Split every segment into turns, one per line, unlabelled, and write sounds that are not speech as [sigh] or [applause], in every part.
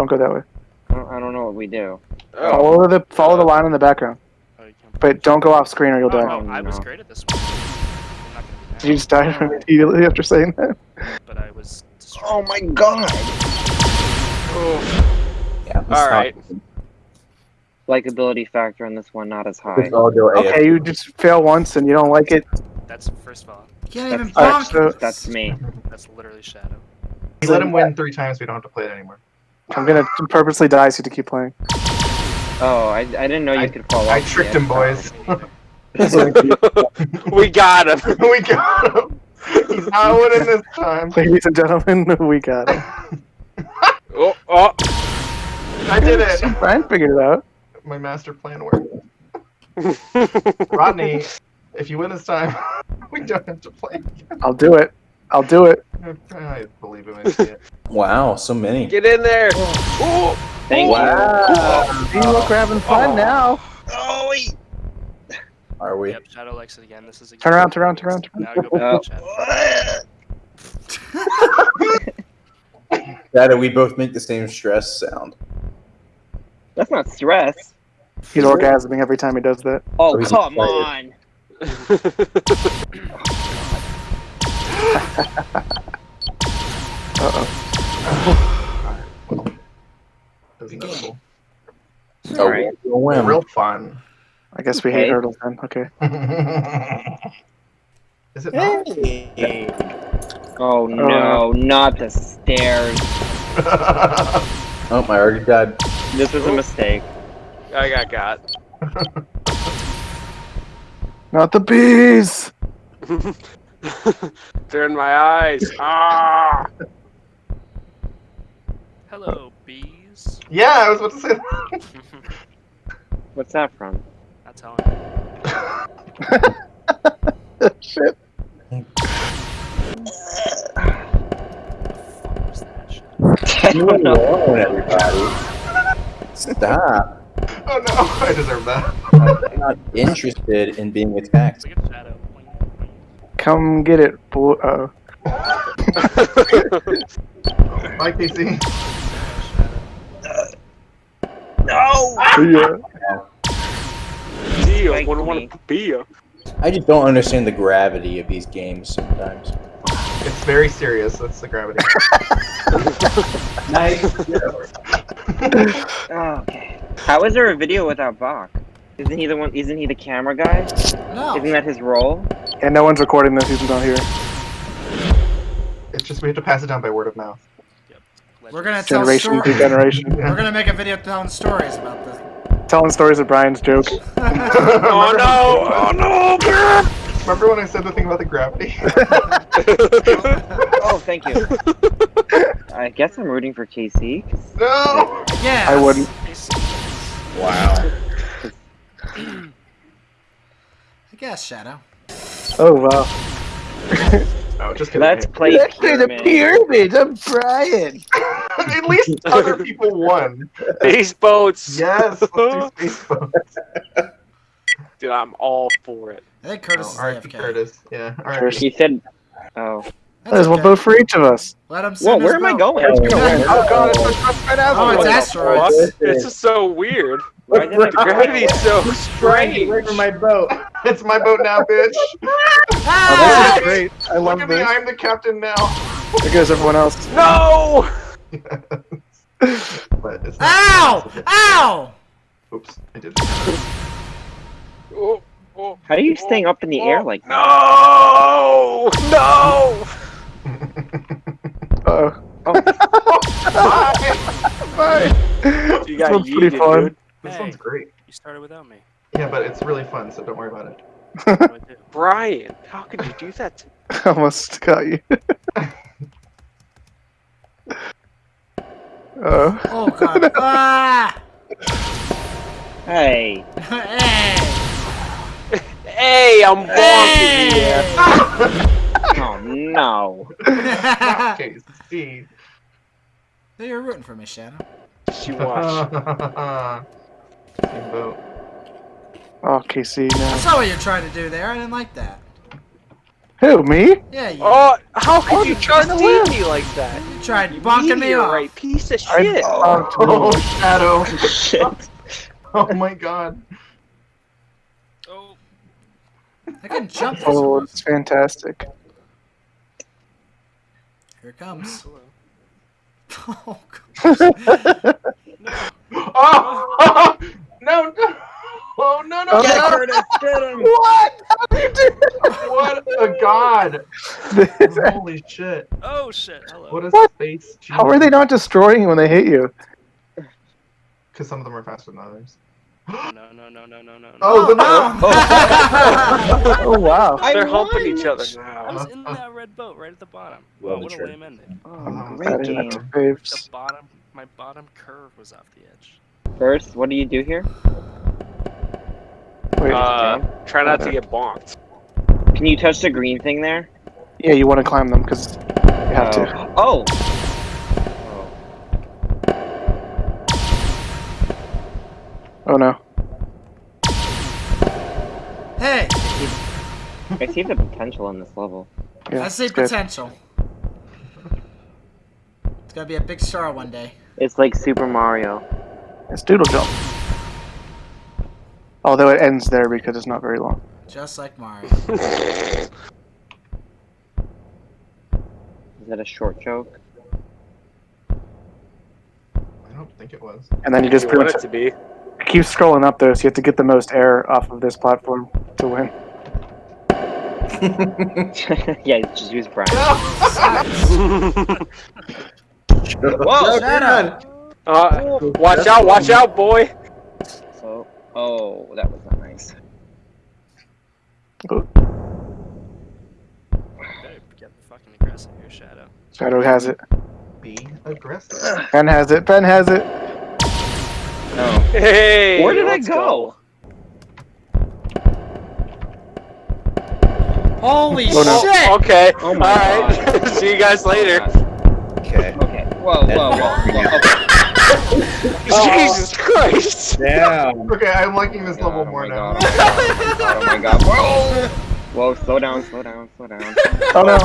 Don't go that way.
I don't, I don't know what we do.
Oh,
Follow the follow the line in the background.
Oh,
But don't go off screen or you'll
Oh,
die.
no, I was
no.
great at this one. I'm not gonna
Did you just die [laughs] immediately after saying that?
but I was. Destroyed.
Oh my god!
Yeah. let's
all
not-
right.
Likability factor on this one not as high.
Let's all go AFK.
Okay, you just fail once and you don't like it.
That's first of all.
You can't even
That's,
Alright,
bonk.
so
that's me.
That's literally Shadow.
We let him win three times. We don't have to play it anymore.
I'm gonna purposely die so you to keep playing.
Oh, I, I didn't know you
I-
could fall
I
off
tricked him, boys. [laughs] [laughs]
we got him. [laughs]
we got him. He's not winning this time.
Ladies and gentlemen, we got it.
Oh, oh.
I did it.
Brian figured it out.
My master plan worked. Rodney, if you win this time, we don't have to play.
I'll do it. I'll do it.
I believe him. I see it. [laughs]
Wow, so many.
Get in there. Oh,
Thank
Wow.
See, look, we're having fun oh. now.
Oh, wait.
Are we?
Yep, Shadow likes it again. This is a
Turn around, turn around, turn around, turn
Now go back
Oh. [laughs]
Shadow.
We both make the same stress sound.
That's not stress.
He's orgasming every time he does that.
Oh,
Oh,
come
excited.
on. [laughs]
Uh oh.
It was inevitable.
Oh,
Alright.
we'll win.
Real fun.
I guess we hate hurdles then. Okay. [laughs]
Is it not?
Oh no, not the stairs. [laughs]
Oh, I already died.
This was a mistake.
I got got. [laughs]
Not the bees. [laughs]
Turn my eyes. [laughs] Ah.
Hello, bees.
yeah, I was about to say that. [laughs]
What's that from?
Not telling you.
Shit.
What was that?
You alone, everybody. Stop.
Oh no, I deserve that.
I'm not interested in being attacked.
Look at Shadow.
Come get it, boy. Oh.
Bye, Casey.
No!
Yeah.
Deal.
Thank
Wouldn't want to be you.
I just don't understand the gravity of these games sometimes.
It's very serious. That's the gravity. [laughs] [laughs]
Oh, okay. How is there a video without Bach? Isn't he the one? Isn't he the camera guy?
No.
Isn't that his role?
And no one's recording this. He's not here.
It's just we have to pass it down by word of mouth. Yep.
We're gonna tell
Generation to generation.
We're gonna make a video telling stories about this.
Telling stories of Brian's joke. [laughs]
Oh no! Oh no!
Remember when I said the thing about the gravity? [laughs]
Oh, thank you. I guess I'm rooting for KC. 'cause
no!
yeah.
I wouldn't.
Wow.
I guess Shadow.
Oh wow.
No, just kidding.
Let's play pyramid.
pyramid. I'm Brian. [laughs]
At least other people won.
Space boats.
Yes, let's do [laughs] space boats.
Dude, I'm all for it.
I think Curtis
Oh,
is
R.I.P. Curtis. Yeah,
Curtis.
alright.
He said, "Oh,
That's
There's one
okay.
vote for each of us.
Let him
whoa, where
his
am I going?"
Oh god, it's right
Oh, it's asteroids.
What? This is so weird.
Why did I
The gravity is so [laughs] strange.
Wait for my boat.
It's my boat now, bitch.
Oh,
Ah!
this is great. I
Look
love
at me,
this.
I'm the captain now.
There goes everyone else.
No! [laughs]
but it's not.
Ow! Ow!
Oops, I did.
Oh, oh,
How are you staying up in the air like that?
no! No! [laughs]
Uh-oh.
Oh, [laughs]
Bye.
You
This
got
one's pretty fun.
dude.
This
Hey.
one's great.
You started without me.
Yeah, but it's really fun, so don't worry about it.
What do I do?
Brian, how could you do that? To [laughs]
Almost got you. Oh. [laughs]
Oh god. [laughs] ah!
hey.
hey!
hey, I'm bonking here.
Oh no.
Okay, see.
So you're rooting for me, Shadow.
She watched.
Same boat.
Oh, KC
I saw what you're trying to do there. I didn't like that.
Who, me?
Yeah, you,
Oh, how could
Oh,
you
you're
trust
to win.
me like that?
you tried
You
bonking me off.
meteorite piece of shit.
I-
shit. [laughs]
Oh, Shadow. [laughs]
Shit.
Oh my god.
Oh,
I can jump. this
Oh,
one.
it's fantastic.
Here it comes.
hello. [laughs]
Oh, God.
Oh! no, no. Oh, no, no.
Get
no.
Curtis, get him! [laughs]
what? How you do
What a god. Holy shit.
Oh shit, hello.
What a
What?
space.
How are they not destroying you when they hit you?
Because some of them are faster than others.
No, [gasps] no, no, no, no, no, no.
Oh, the
Oh.
Oh. [laughs] oh wow.
I
They're humping each other
I
now.
was in that red boat right at the bottom.
Well,
Oh, what a
true.
lame ending.
Oh,
Oh,
great
That is
game.
the
The bottom, my bottom curve was off the edge.
First, what do you do here?
Wait,
Uh, try not to get bonked.
Can you touch the green thing there?
yeah, you want to climb them because you have to.
Oh.
Oh no.
Hey,
I see the potential in this level.
Yeah,
I see
it's good.
potential. It's gonna be a big star one day.
It's like Super Mario.
It's doodle jump. Although it ends there because it's not very long.
Just like Mario. [laughs]
Is that a short joke?
I don't think it was.
And then you just
you
pretty
want
much
it to be.
keep scrolling up though, so you have to get the most air off of this platform to win. [laughs]
yeah, just use Brian. [laughs]
Whoa!
Shut up.
Uh, watch out, watch out, boy.
So, oh, that was not nice.
Better get fucking aggressive here, Shadow.
Shadow has it.
Be aggressive.
Ben has it. Ben has it.
No.
Hey,
Where did I
let's
go?
Holy
Oh, no.
shit!
Okay.
Oh
Alright. [laughs] See you guys later.
Okay.
Okay. Whoa, whoa, whoa. whoa. [laughs] Okay. [laughs]
Jesus Christ.
Damn.
Okay, I'm liking this level
Oh
more now.
Oh my god. [laughs] Whoa! Whoa, slow down, slow down, slow down.
Oh no.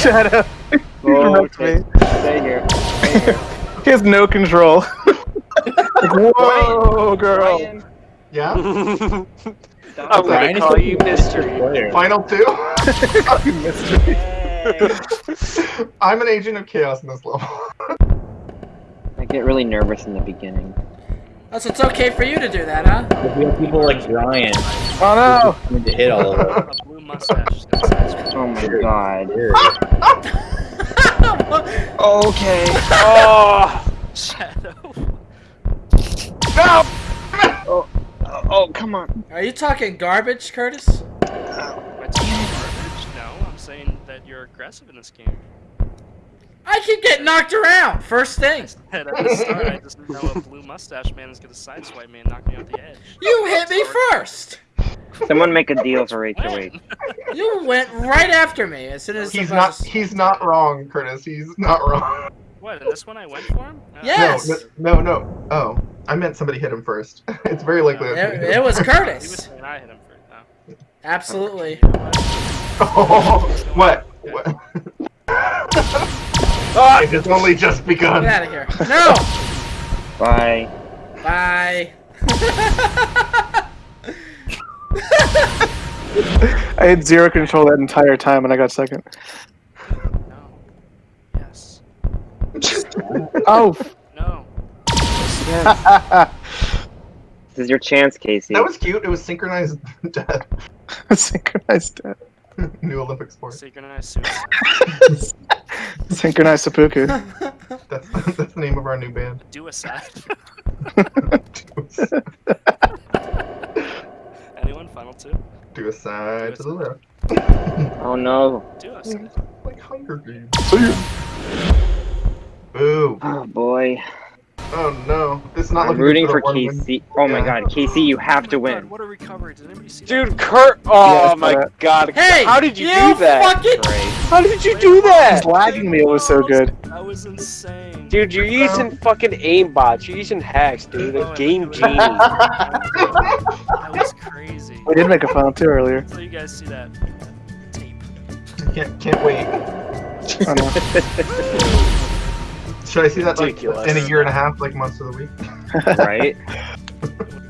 Shadow. He's
Whoa,
wrecked
okay. Stay here. Stay here. [laughs]
He has no control. Like, Whoa, girl.
Brian,
Yeah?
I'm gonna call you
best
mystery.
player.
Final two?
Mystery.
I'm an agent of chaos in this level.
I get really nervous in the beginning.
Oh, so it's okay for you to do that, huh?
If we have people like Brian
Oh
coming to hit all of them.
Blue mustache is gonna size
Oh my god.
Weird. [laughs]
Okay.
Oh,
Shadow.
no!
Oh, oh, come on.
Are you talking garbage, Curtis?
Am garbage? No, I'm saying that you're aggressive in this game.
I can get knocked around first thing.
And at the start, I just know a blue mustache man is gonna sideswipe me and knock me off the edge.
You hit me first.
Someone make a deal for HOH.
You went right after me as soon as
He's not
buzz-
he's not wrong, Curtis. He's not wrong.
What, in this one I went for him? Uh,
Yes.
No, no, no, no. Oh. I meant somebody hit him first. [laughs] it's very likely that
It, it was
He was
Curtis.
saying I hit him first. Oh.
Absolutely.
You [laughs] what?
Oh, what? What? [laughs]
Ah!
It has only just begun.
Get out of here. No. [laughs]
Bye.
Bye. [laughs]
I had zero control that entire time and I got second.
No. Yes. [laughs]
Oh.
No.
This is your chance, Casey.
That was cute. It was synchronized death.
Synchronized death.
New Olympic sport.
Synchronized suicide. [laughs]
Synchronized seppuku. [laughs]
That's that's the name of our new band.
Do Duicide. [laughs] Anyone? Final two?
Do a side to the left.
Oh no.
do Duicide.
Like Hunger Games. Boo.
Oh boy.
Oh no. This is not
I'm rooting for
the one win.
Casey. Oh my god, Casey, you have
Oh
to win.
what a recovery. Did anybody see?
Dude, Kurt. Oh
Yes,
my
but-
god.
Hey,
How did you,
you
do that?
fucking-
How did you do that?
He's lagging me. It was so good.
That was insane.
Dude, you're using um, fucking aimbots. You're using hacks, dude.
Oh,
game
think
genie.
That was crazy.
We did make a final two earlier.
So you guys see that, that tape. [laughs]
Can't can't wait. [laughs] Should I see that like in a year and a half, like months of the week? [laughs]
right? [laughs]